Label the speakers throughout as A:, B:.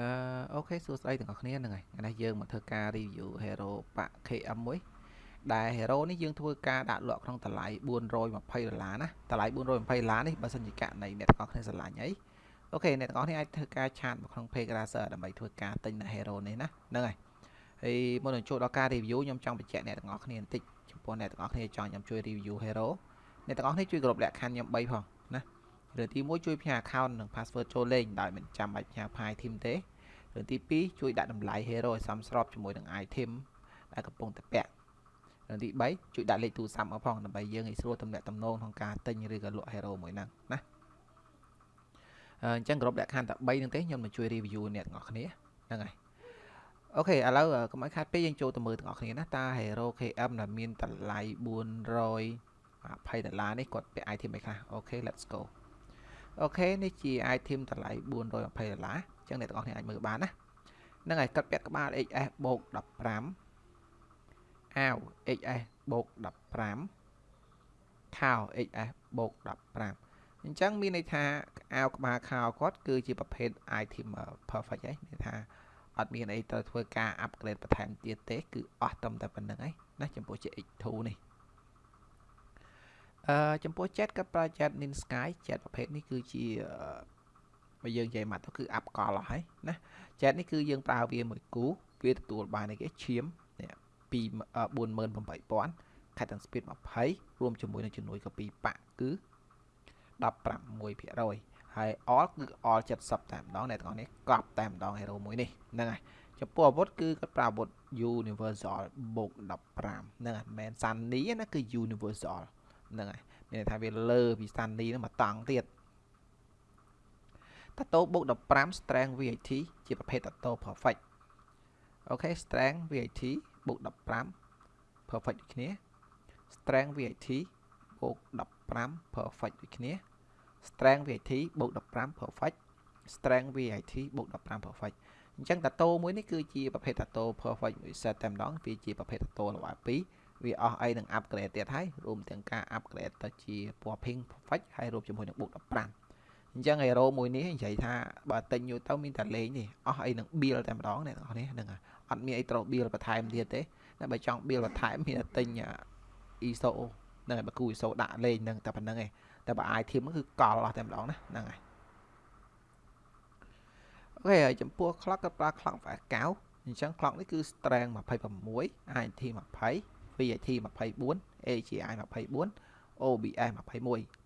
A: អឺអូខេសួស្តីទាំងអស់គ្នាហ្នឹងហើយថ្ងៃនេះយើងមកធ្វើការ review hero pack KM មួយដែល hero នេះយើងធ្វើការដាក់លក់ក្នុងតម្លៃ420ដុល្លារណាតម្លៃ420ដុល្លារនេះបើសិនជាករណីអ្នកទាំងអស់គ្នាស្រឡាញ់អីអូខេអ្នកទាំងអស់គ្នាអាចធ្វើការឆាតមកក្នុង page Razer ដើម្បីធ្វើការទិញនៅ hero នេះណាហ្នឹងហើយហើយមុននឹងចូលដល់ការ review ខ្ញុំចង់បញ្ជាក់អ្នកទាំងអស់គ្នាបន្តិចចំពោះអ្នកទាំងអស់គ្នាចង់ខ្ញុំជួយ review hero អ្នកទាំងអស់គ្នាជួយគ្រប់លក្ខខណ្ឌខ្ញុំ3ផងណារឿងទី1ជួយផ្ញើ account និង password ចូលលេងដោយមិនចាំបាច់ផ្ញើ file team ទេ រឿងទី2ជួយដាក់តម្លៃ hero ឲ្យសមស្របជាមួយនឹង item ដែលកំពុងតែពាក់រឿងទី3ជួយដាក់លេខទូរស័ព្ទមកផងដើម្បីយើងឲ្យស្រួលទំនាក់ទំនងក្នុងការទិញឬក៏លក់ hero មួយហ្នឹងណាអញ្ចឹងគ្រប់លក្ខខណ្ឌតែ3ហ្នឹងទេខ្ញុំនឹងជួយ review អ្នកទាំងអស់គ្នាហ្នឹងហើយអូខេឥឡូវកុំឲ្យខាតពេកយើងចូលទៅមើលទាំងអស់គ្នាណាតើ Hero KM ដែលមានតម្លៃ420ដុល្លារនេះគាត់ពាក់ item អីខ្លះ OK let's go OK នេះជា item តម្លៃ420ដុល្លារ អញ្ចឹងអ្នកទាំងអស់គ្នាអាចមើលបានណាហ្នឹងហើយគាត់ពាក់ក្បាល XS បូក15អាវ XS បូក15ខោ XS បូក15អញ្ចឹងមានន័យថាអាវក្បាលខោគាត់គឺជាប្រភេទ item perfect ហើយមានថាអត់មានអីត្រូវធ្វើការ upgrade បន្ថែមទៀតទេ គឺអស់ត្រឹមតែប៉ុណ្ណឹងឯងណាចំពោះជា X2 នេះអឺចំពោះ jet ក៏ប្រើ jet Nin Sky jet ប្រភេទនេះគឺជា បើយើងនិយាយមកទៅគឺ up កលអស់ហើយណា jet នេះគឺយើងប្រើវាមួយគូវាទទួលបានអីគេឈាមនេះ48000 Cat and Speed 20រួមជាមួយនឹងជំនួយកពីប៉ាក់គឺ16%ហើយ all គឺ all 70តែម្ដងអ្នកទាំងអស់នេះកប់តែម្ដង hero មួយនេះហ្នឹងហើយចំពោះអាវុធគឺគាត់ប្រើអាវុធ universal បូក15ហ្នឹងហើយមិនមែន sunny ណាគឺ universal ហ្នឹងហើយមានន័យថាវាលើពី sunny ហ្នឹងមកតង់ទៀត តាតូបូក15 strength VAT ជាប្រភេទតាតូ perfect អូខេ strength VAT បូក15 perfect ដូចគ្នា strength VAT បូក15 perfect ដូចគ្នា strength VAT បូក15 perfect strength VAT បូក15 perfect អញ្ចឹងតាតូមួយនេះគឺជាប្រភេទតាតូ perfect មួយ set តែម្ដងវាជាប្រភេទតាតូ level 2វាអស់អីនឹង upgrade ទៀតហើយរួមទាំងការ upgrade ទៅជាពណ៌ pink perfect ហើយរួមជាមួយនឹងបូក15 អញ្ចឹង hero មួយនេះនិយាយថាបើទិញយកទៅមានតែលេងនេះអស់អីនឹង build តែម្ដងអ្នកនរនេះហ្នឹងអត់មានអីត្រូវ build បន្ថែមទៀតទេតែបើចង់ build បន្ថែមមានតែទិញ ISO ហ្នឹងហើយបើគូ ISO ដាក់លេងហ្នឹងតែប៉ុណ្្នឹងឯងតែបើ item គឺកលអស់តែម្ដងណាហ្នឹងហើយអូខេហើយចំពោះ clock ក៏ប្រើ clock ផ្អែកកៅអញ្ចឹង clock នេះគឺ strength 26 INT 20 VAT 24 AGI 24 OBS 21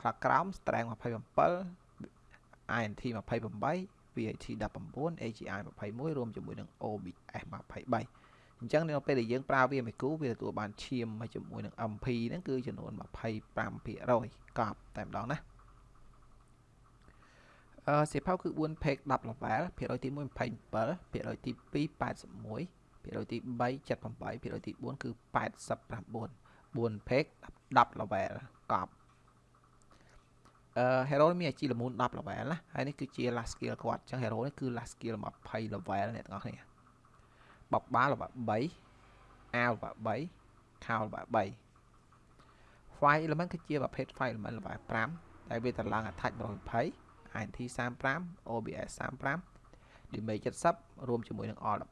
A: clock ក្រោម strength 27 INT 28 VAT 19 AGI 21រួមជាមួយនឹង OBS 23អញ្ចឹងនៅពេលដែលយើងប្រើវាមួយគូវាទទួលបានឈាមមកជាមួយនឹង MP ហ្នឹងគឺចំនួន25%កប់តែម្ដងណាអឺសៀវភៅគឺ4 page 10 level ភាគរយទី1 27ភាគរយទី2 81ភាគរយទី3 78ភាគរយទី4គឺ89 4 page 10 level កប់អឺ hero មានអាជីល្មូន10 level ណាហើយនេះគឺជា last skill គាត់អញ្ចឹង hero នេះគឺ last skill 20 level អ្នកទាំងអស់គ្នាបបបាលល្បា3អាវល្បា3ខោល្បា3 file element គឺជាប្រភេទ file element ល្បា5ដែលវាតម្លើង attach 120 INT 35 OBS 35 damage 70រួមជាមួយនឹង all 15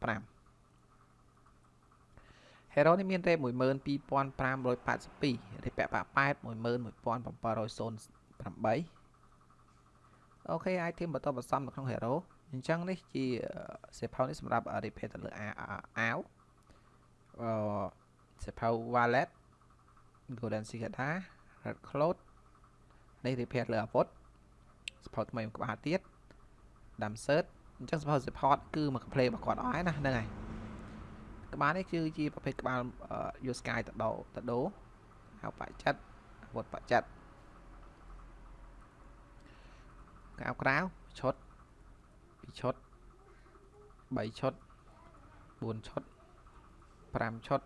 A: Hero នេះមាន rate 12582រេពាក់ប៉8 11708អូខេ item បន្តបន្សំនៅក្នុង Hero អញ្ចឹងនេះជាសេផៅនេះសម្រាប់ repair ទៅលើអាវអឺសេផៅ wallet golden cicada red cloth នេះ repair លើអាវុធសេផៅថ្មីមួយក្បាលទៀតដាំ shirt អញ្ចឹងសេផៅ support គឺមក play របស់គាត់អស់ហើយណាហ្នឹងហើយក្បាលនេះគឺជាប្រភេទក្បាល yo sky តដោតដោហៅបច្ចិតអាវុធបច្ចិត កៅក្រៅឈុត2ឈុត3ឈុត4ឈុត5ឈុត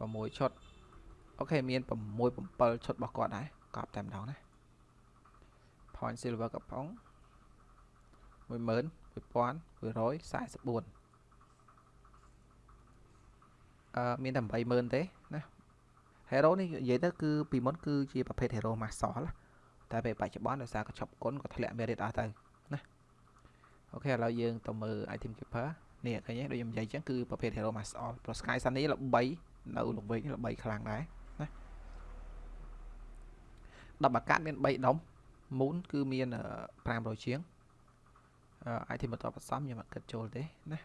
A: 6ឈុតអូខេមាន6 7ឈុតរបស់គាត់ដែរកប់តែម្ដងណា point silver កំប៉ុង11144អឺមានតែ80000ទេណា hero នេះនិយាយទៅគឺពីមុនគឺជាប្រភេទ hero master តែពេលបច្ចុប្បន្នដោយសារកញ្ចប់គុណក៏ធ្លាក់ merit អស់ទៅណាអូខេឥឡូវយើងទៅមើល item keeper នេះឃើញទេដូចខ្ញុំនិយាយអញ្ចឹងគឺប្រភេទ hero mass all pro sky sun នេះល្បីនៅល្វែងល្បីខ្លាំងដែរណា10អាកាសមាន3ដុំ moon គឺមាន500ជាងអឺ item បន្តបន្សំខ្ញុំអត់គិតចូលទេណា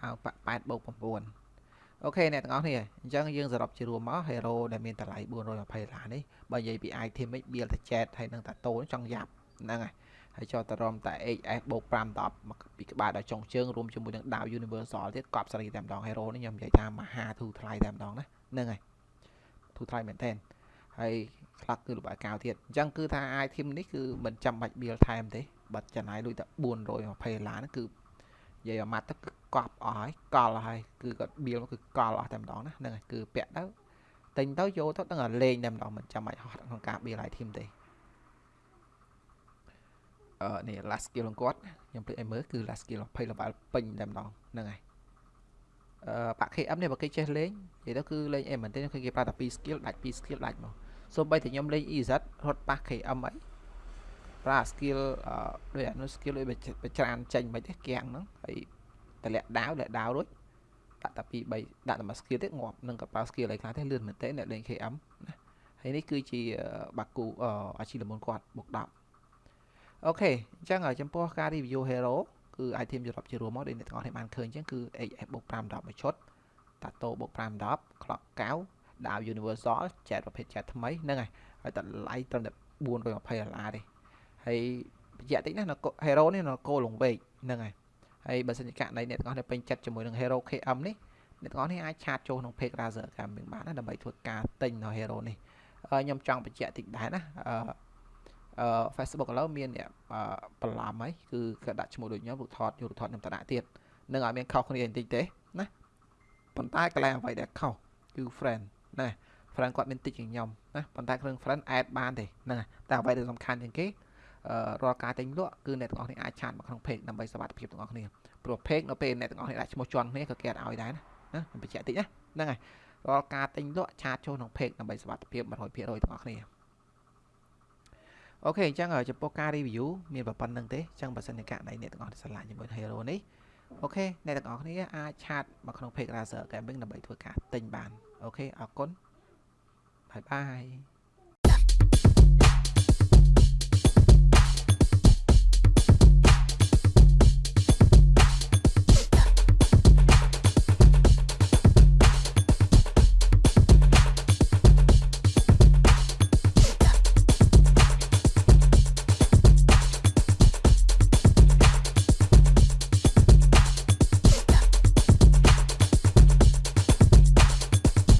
A: ហៅប៉8បូក9 អូខេអ្នកទាំងអស់គ្នាអញ្ចឹងយើងសរុបជារួមមក hero ដែលមានតម្លៃ420ដុល្លារនេះបើនិយាយពី item វិញ build តែ jet ហើយនឹងតាតូនចង់យ៉ាប់ហ្នឹងហើយហើយចោលតរំតែ HS បូក5 10ពីក្បាលដល់ចុងជើងរួមជាមួយនឹងដាវ Universal ទៀតកប់សេរីតែម្ដង Hero នេះខ្ញុំនិយាយថាមហាធូរថ្លៃតែម្ដងណាហ្នឹងហើយធូរថ្លៃមែនតើហើយខ្លះគឺលំអកៅទៀតអញ្ចឹងគឺថា item នេះគឺមិនចាំបាច់ build ថែមទេបាត់ចំណាយលុយតែ420ដុល្លារហ្នឹងគឺ និយាយអាម៉ាត់ទៅគឺកប់អស់ហើយកលហើយគឺគាត់ build គឺកលអស់តែម្ដងណាហ្នឹងហើយគឺពាក់ទៅទិញទៅយកទៅដឹងតែលេងតែម្ដងមិនចាំបាច់ហត់ក្នុងការ build item ទេអឺនេះ last skill របស់គាត់ខ្ញុំភ្លេចឲ្យមើលគឺ last skill 20 level ពេញតែម្ដងហ្នឹងហើយអឺបាក់ KM នេះបើគេចេះលេងនិយាយទៅគឺលេងអីមែនទេគឺគេប្រើតែ2 skill ដាច់2 skill ដាច់មកសូម្បីតែខ្ញុំលេង EZ រត់ប៉ះ KM អី ប្រើ skill អឺដូចអានោះ skill ដូចបច្រានចេញមិនទេគៀងហ្នឹងហើយតម្លាក់ដាវលាក់ដាវរួចដាក់តែ2 3ដាក់តែមួយ skill ទៀតងាប់នឹងកប៉ាល់ skill អីខ្លះទេលឿនមែនទេអ្នកលេង KM ណាហើយនេះគឺជាបាគូអាជីលមុនគាត់បុក10អូខេអញ្ចឹងចំពោះការ review hero គឺ item យុរ៉ុបជារួមមកដូចអ្នកទាំងអស់គ្នាបានឃើញអញ្ចឹងគឺ HF បូក5 10មួយឈុតតាតូបូក5 10 clock 9ដាវ universal ចែកប្រភេទចែកថ្មីហ្នឹងហើយហើយតម្លៃត្រឹមតែ420ដុល្លារទេ ហើយបញ្ជាក់តិចណា hero នេះនៅគោលងវែកហ្នឹងហើយហើយបើសិនជាករណីអ្នកទាំងអស់គ្នាពេញចិត្តជាមួយនឹង hero KM នេះអ្នកទាំងអស់គ្នាអាចឆាតចូលក្នុង page Razer Gaming បានណាដើម្បីធ្វើការទិញនៅ hero នេះខ្ញុំចង់បញ្ជាក់តិចដែរណាអឺអឺ Facebook ឥឡូវមានអ្នកបន្លំហើយគឺគាត់ដាក់ឈ្មោះដូចខ្ញុំរូបថតយករូបថតខ្ញុំតដាក់ទៀតនឹងឲ្យមានខុសគ្នាបន្តិចទេណាប៉ុន្តែកន្លែងអ្វីដែលខុសគឺ friend ណា friend គាត់មានតិចជាងខ្ញុំណាប៉ុន្តែគ្រឿង friend add បានទេហ្នឹងតែអ្វីដែលសំខាន់ជាងគេអឺ រាល់ការទិញលក់គឺអ្នកទាំងអស់គ្នាអាចឆាតមកក្នុង page ដើម្បីសុវត្ថិភាពទាំងអស់គ្នាព្រោះ page នៅពេលអ្នកទាំងអស់គ្នាដាក់ឈ្មោះជន់គ្នាក៏គេអត់ឲ្យដែរណាណាខ្ញុំបញ្ជាក់តិចណាហ្នឹងហើយរាល់ការទិញលក់ឆាតចូលក្នុង page ដើម្បីសុវត្ថិភាព100%ទាំងអស់គ្នាអូខេអញ្ចឹងចំពោះការ review មានប៉ុណ្ណឹងទេអញ្ចឹងបើសិនជាករណីអ្នកទាំងអស់គ្នាស្រឡាញ់ជាមួយ Hero នេះអូខេអ្នកទាំងអស់គ្នាអាច chat មកក្នុង page Razer Gaming ដើម្បីធ្វើការទិញបាន OK អរគុណ bye bye